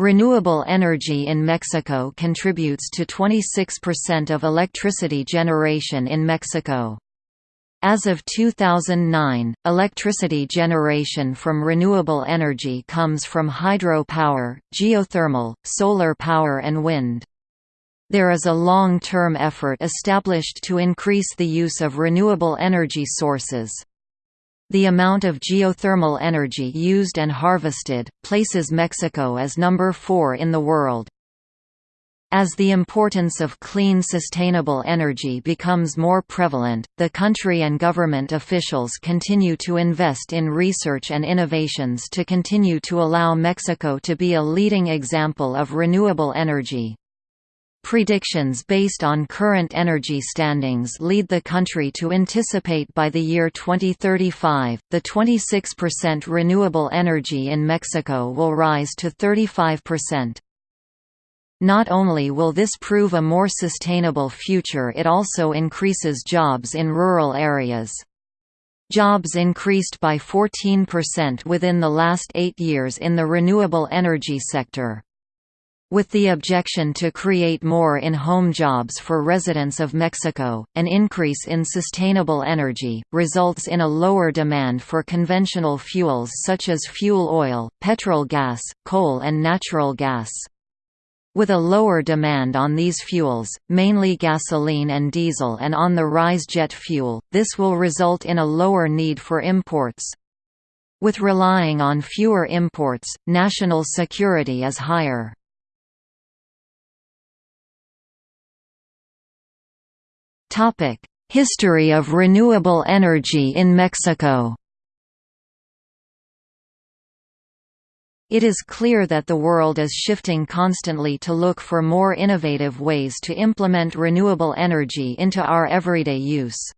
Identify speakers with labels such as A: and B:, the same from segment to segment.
A: Renewable energy in Mexico contributes to 26% of electricity generation in Mexico. As of 2009, electricity generation from renewable energy comes from hydropower, geothermal, solar power and wind. There is a long-term effort established to increase the use of renewable energy sources. The amount of geothermal energy used and harvested, places Mexico as number 4 in the world. As the importance of clean sustainable energy becomes more prevalent, the country and government officials continue to invest in research and innovations to continue to allow Mexico to be a leading example of renewable energy. Predictions based on current energy standings lead the country to anticipate by the year 2035, the 26% renewable energy in Mexico will rise to 35%. Not only will this prove a more sustainable future it also increases jobs in rural areas. Jobs increased by 14% within the last eight years in the renewable energy sector. With the objection to create more in-home jobs for residents of Mexico, an increase in sustainable energy, results in a lower demand for conventional fuels such as fuel oil, petrol gas, coal and natural gas. With a lower demand on these fuels, mainly gasoline and diesel and on the rise jet fuel, this will result in a lower need for imports. With relying on fewer imports, national security is higher. History of renewable energy in Mexico It is clear that the world is shifting constantly to look for more innovative ways to implement renewable energy into our everyday use.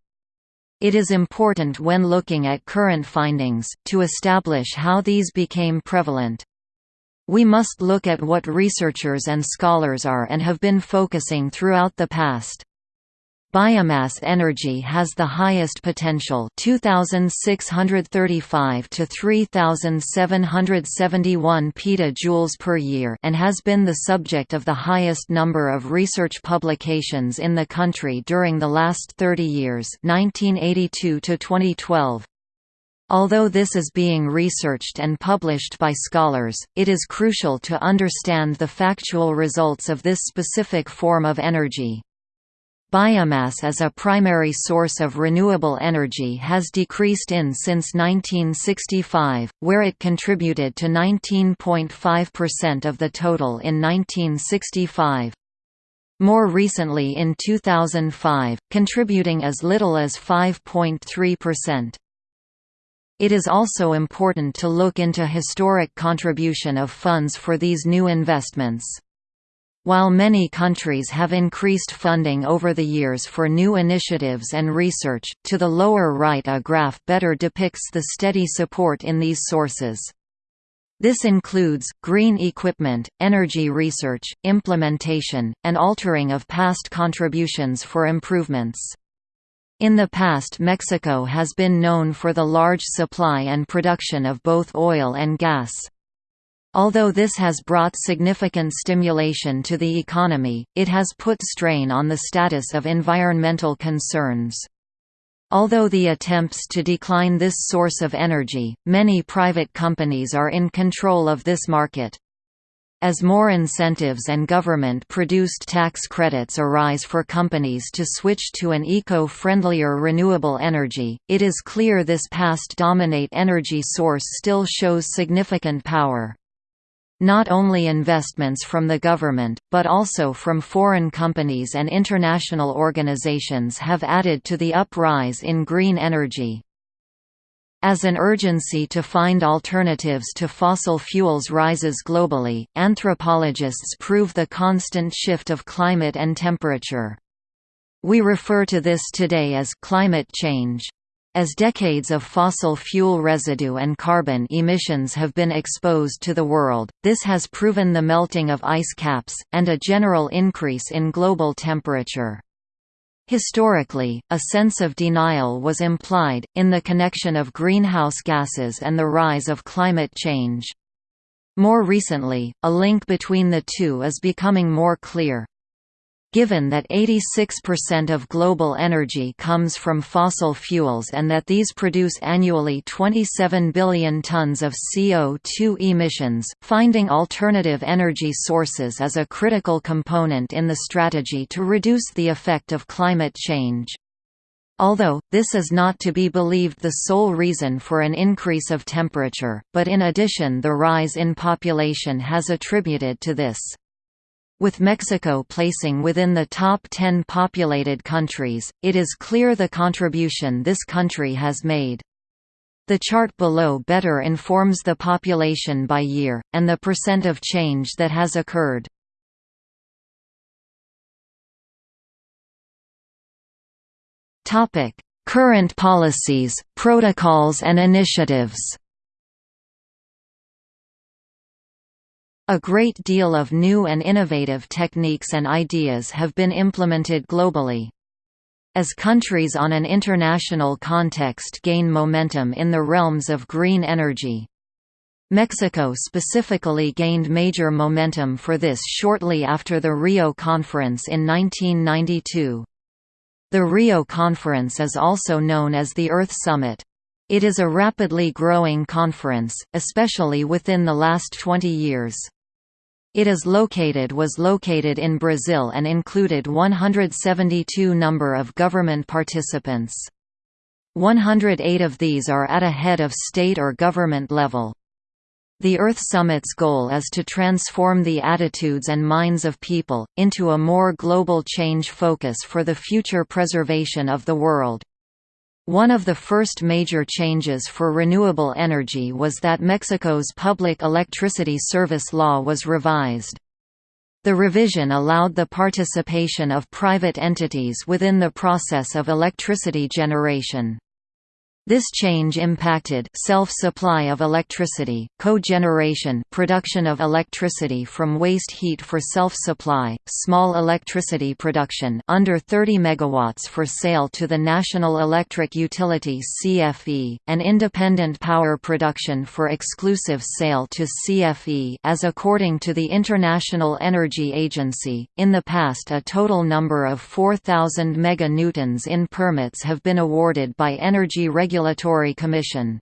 A: It is important when looking at current findings, to establish how these became prevalent. We must look at what researchers and scholars are and have been focusing throughout the past. Biomass energy has the highest potential 2635 to 3771 petajoules per year and has been the subject of the highest number of research publications in the country during the last 30 years 1982 to 2012. Although this is being researched and published by scholars, it is crucial to understand the factual results of this specific form of energy. Biomass as a primary source of renewable energy has decreased in since 1965, where it contributed to 19.5% of the total in 1965. More recently in 2005, contributing as little as 5.3%. It is also important to look into historic contribution of funds for these new investments. While many countries have increased funding over the years for new initiatives and research, to the lower right a graph better depicts the steady support in these sources. This includes, green equipment, energy research, implementation, and altering of past contributions for improvements. In the past Mexico has been known for the large supply and production of both oil and gas. Although this has brought significant stimulation to the economy, it has put strain on the status of environmental concerns. Although the attempts to decline this source of energy, many private companies are in control of this market. As more incentives and government-produced tax credits arise for companies to switch to an eco-friendlier renewable energy, it is clear this past dominate energy source still shows significant power. Not only investments from the government, but also from foreign companies and international organizations have added to the uprise in green energy. As an urgency to find alternatives to fossil fuels rises globally, anthropologists prove the constant shift of climate and temperature. We refer to this today as climate change. As decades of fossil fuel residue and carbon emissions have been exposed to the world, this has proven the melting of ice caps, and a general increase in global temperature. Historically, a sense of denial was implied, in the connection of greenhouse gases and the rise of climate change. More recently, a link between the two is becoming more clear. Given that 86% of global energy comes from fossil fuels and that these produce annually 27 billion tons of CO2 emissions, finding alternative energy sources is a critical component in the strategy to reduce the effect of climate change. Although, this is not to be believed the sole reason for an increase of temperature, but in addition the rise in population has attributed to this. With Mexico placing within the top 10 populated countries, it is clear the contribution this country has made. The chart below better informs the population by year, and the percent of change that has occurred. Current policies, protocols and initiatives A great deal of new and innovative techniques and ideas have been implemented globally. As countries on an international context gain momentum in the realms of green energy, Mexico specifically gained major momentum for this shortly after the Rio Conference in 1992. The Rio Conference is also known as the Earth Summit. It is a rapidly growing conference, especially within the last 20 years. It is located was located in Brazil and included 172 number of government participants. 108 of these are at a head of state or government level. The Earth Summit's goal is to transform the attitudes and minds of people, into a more global change focus for the future preservation of the world. One of the first major changes for renewable energy was that Mexico's public electricity service law was revised. The revision allowed the participation of private entities within the process of electricity generation. This change impacted self-supply of electricity, cogeneration production of electricity from waste heat for self-supply, small electricity production under 30 megawatts for sale to the National Electric Utility CFE, and independent power production for exclusive sale to CFE as according to the International Energy Agency, in the past a total number of 4,000 meganewtons in permits have been awarded by Energy Regulatory Regulatory Commission.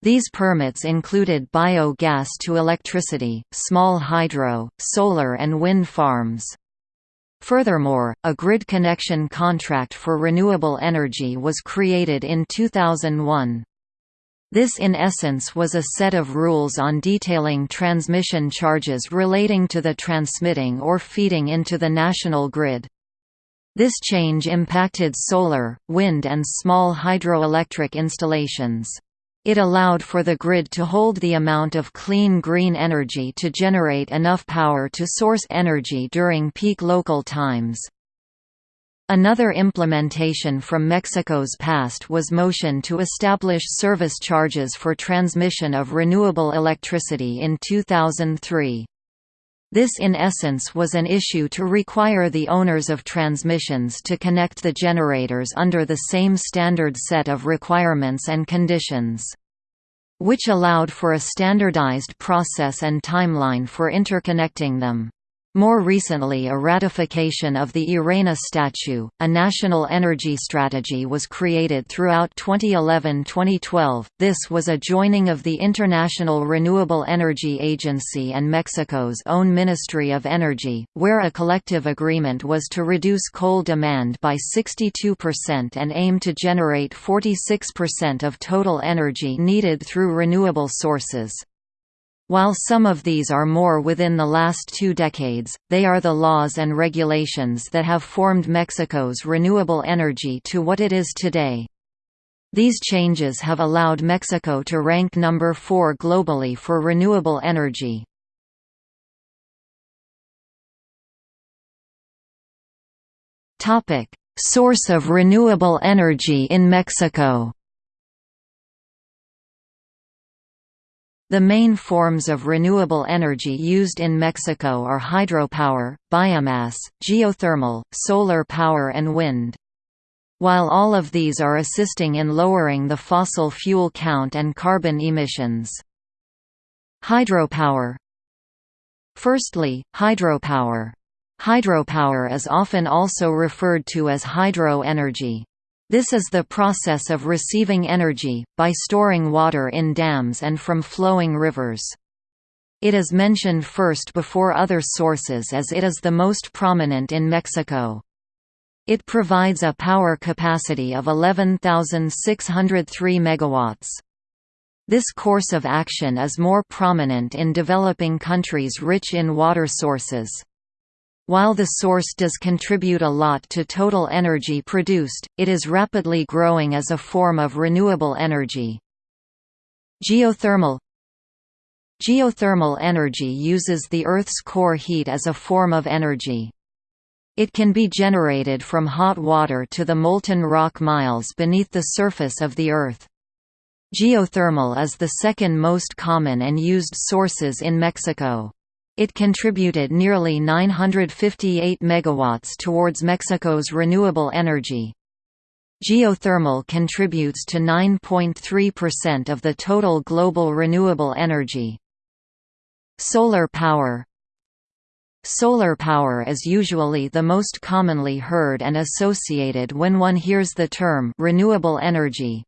A: These permits included biogas to electricity, small hydro, solar and wind farms. Furthermore, a grid connection contract for renewable energy was created in 2001. This in essence was a set of rules on detailing transmission charges relating to the transmitting or feeding into the national grid. This change impacted solar, wind and small hydroelectric installations. It allowed for the grid to hold the amount of clean green energy to generate enough power to source energy during peak local times. Another implementation from Mexico's past was motion to establish service charges for transmission of renewable electricity in 2003. This in essence was an issue to require the owners of transmissions to connect the generators under the same standard set of requirements and conditions. Which allowed for a standardized process and timeline for interconnecting them. More recently a ratification of the IRENA Statute, a national energy strategy was created throughout 2011–2012, this was a joining of the International Renewable Energy Agency and Mexico's own Ministry of Energy, where a collective agreement was to reduce coal demand by 62% and aim to generate 46% of total energy needed through renewable sources. While some of these are more within the last two decades, they are the laws and regulations that have formed Mexico's renewable energy to what it is today. These changes have allowed Mexico to rank number 4 globally for renewable energy. Source of renewable energy in Mexico The main forms of renewable energy used in Mexico are hydropower, biomass, geothermal, solar power and wind. While all of these are assisting in lowering the fossil fuel count and carbon emissions. Hydropower Firstly, hydropower. Hydropower is often also referred to as hydro energy. This is the process of receiving energy, by storing water in dams and from flowing rivers. It is mentioned first before other sources as it is the most prominent in Mexico. It provides a power capacity of 11,603 megawatts. This course of action is more prominent in developing countries rich in water sources. While the source does contribute a lot to total energy produced, it is rapidly growing as a form of renewable energy. Geothermal Geothermal energy uses the Earth's core heat as a form of energy. It can be generated from hot water to the molten rock miles beneath the surface of the Earth. Geothermal is the second most common and used sources in Mexico. It contributed nearly 958 megawatts towards Mexico's renewable energy. Geothermal contributes to 9.3% of the total global renewable energy. Solar power Solar power is usually the most commonly heard and associated when one hears the term renewable energy.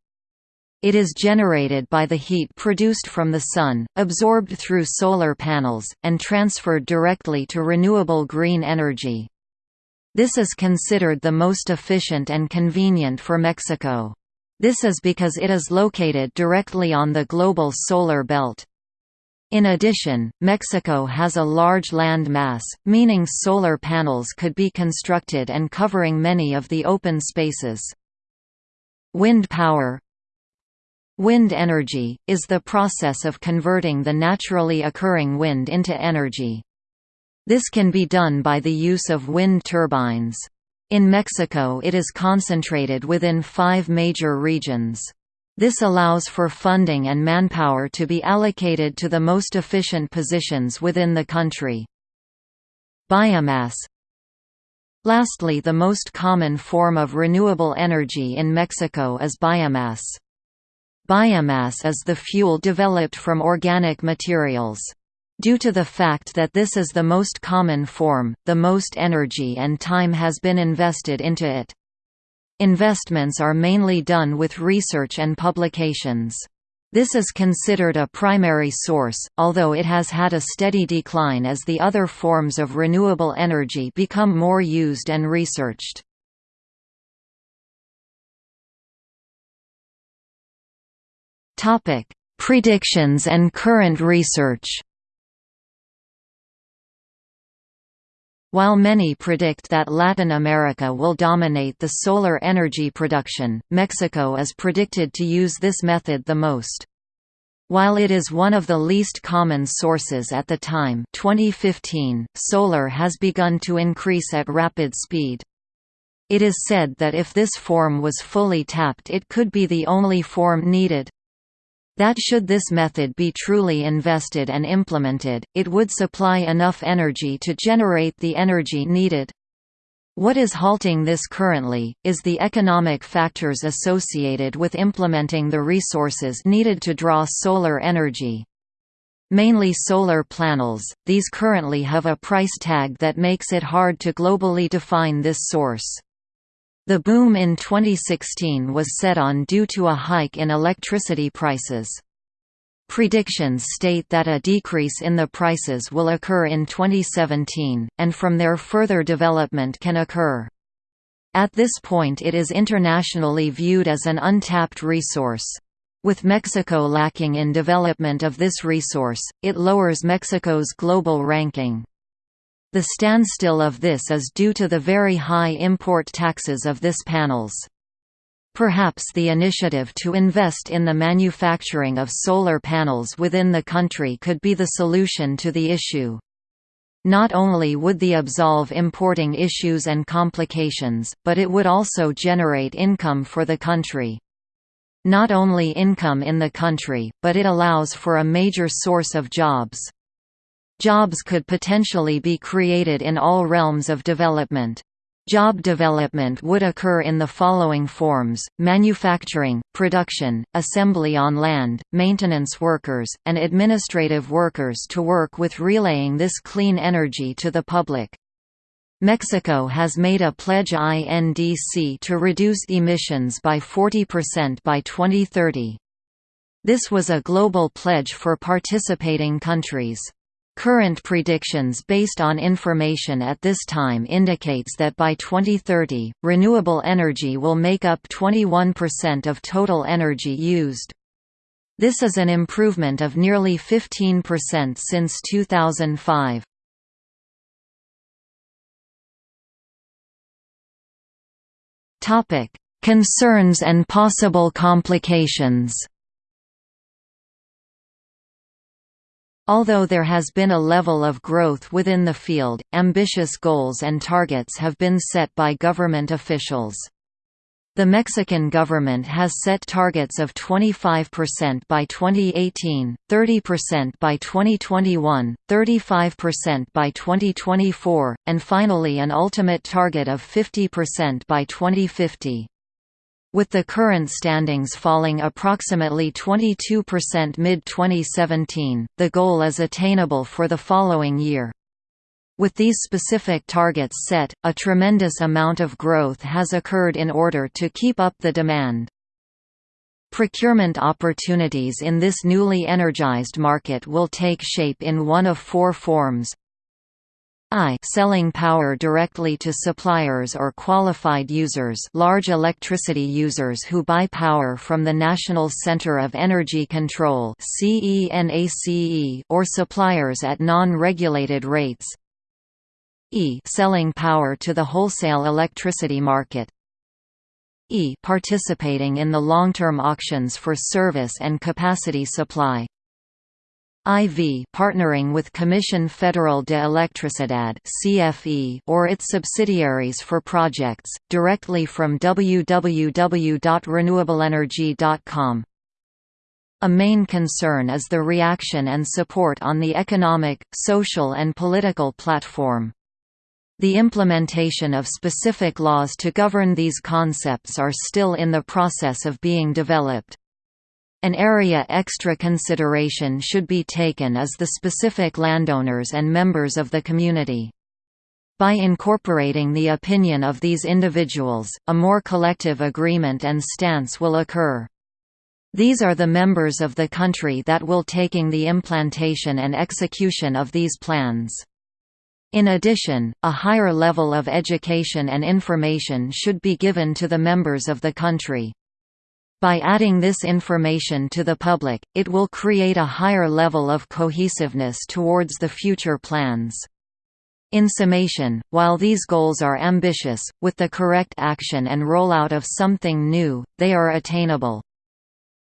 A: It is generated by the heat produced from the sun, absorbed through solar panels, and transferred directly to renewable green energy. This is considered the most efficient and convenient for Mexico. This is because it is located directly on the global solar belt. In addition, Mexico has a large land mass, meaning solar panels could be constructed and covering many of the open spaces. Wind power Wind energy, is the process of converting the naturally occurring wind into energy. This can be done by the use of wind turbines. In Mexico it is concentrated within five major regions. This allows for funding and manpower to be allocated to the most efficient positions within the country. Biomass Lastly the most common form of renewable energy in Mexico is biomass. Biomass is the fuel developed from organic materials. Due to the fact that this is the most common form, the most energy and time has been invested into it. Investments are mainly done with research and publications. This is considered a primary source, although it has had a steady decline as the other forms of renewable energy become more used and researched. Topic: Predictions and current research. While many predict that Latin America will dominate the solar energy production, Mexico is predicted to use this method the most. While it is one of the least common sources at the time 2015, solar has begun to increase at rapid speed. It is said that if this form was fully tapped it could be the only form needed. That should this method be truly invested and implemented, it would supply enough energy to generate the energy needed. What is halting this currently, is the economic factors associated with implementing the resources needed to draw solar energy. Mainly solar panels, these currently have a price tag that makes it hard to globally define this source. The boom in 2016 was set on due to a hike in electricity prices. Predictions state that a decrease in the prices will occur in 2017, and from there further development can occur. At this point it is internationally viewed as an untapped resource. With Mexico lacking in development of this resource, it lowers Mexico's global ranking. The standstill of this is due to the very high import taxes of this panels. Perhaps the initiative to invest in the manufacturing of solar panels within the country could be the solution to the issue. Not only would the absolve importing issues and complications, but it would also generate income for the country. Not only income in the country, but it allows for a major source of jobs. Jobs could potentially be created in all realms of development. Job development would occur in the following forms, manufacturing, production, assembly on land, maintenance workers, and administrative workers to work with relaying this clean energy to the public. Mexico has made a pledge INDC to reduce emissions by 40% by 2030. This was a global pledge for participating countries. Current predictions based on information at this time indicates that by 2030, renewable energy will make up 21% of total energy used. This is an improvement of nearly 15% since 2005. Concerns and possible complications Although there has been a level of growth within the field, ambitious goals and targets have been set by government officials. The Mexican government has set targets of 25% by 2018, 30% by 2021, 35% by 2024, and finally an ultimate target of 50% by 2050. With the current standings falling approximately 22% mid-2017, the goal is attainable for the following year. With these specific targets set, a tremendous amount of growth has occurred in order to keep up the demand. Procurement opportunities in this newly energized market will take shape in one of four forms I selling power directly to suppliers or qualified users large electricity users who buy power from the National Center of Energy Control or suppliers at non-regulated rates. E selling power to the wholesale electricity market. E participating in the long-term auctions for service and capacity supply IV partnering with Comisión Federal de Electricidad (CFE) or its subsidiaries for projects directly from www.renewableenergy.com. A main concern is the reaction and support on the economic, social and political platform. The implementation of specific laws to govern these concepts are still in the process of being developed. An area extra consideration should be taken as the specific landowners and members of the community. By incorporating the opinion of these individuals, a more collective agreement and stance will occur. These are the members of the country that will taking the implantation and execution of these plans. In addition, a higher level of education and information should be given to the members of the country. By adding this information to the public, it will create a higher level of cohesiveness towards the future plans. In summation, while these goals are ambitious, with the correct action and rollout of something new, they are attainable.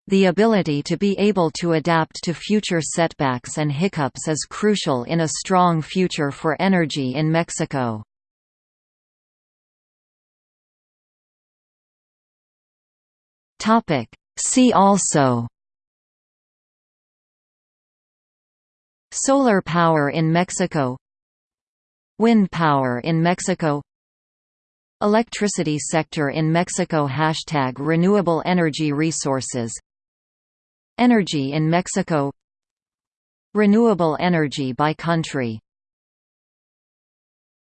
A: The ability to be able to adapt to future setbacks and hiccups is crucial in a strong future for energy in Mexico. Topic. See also Solar power in Mexico Wind power in Mexico Electricity sector in Mexico Hashtag Renewable energy resources Energy in Mexico Renewable energy by country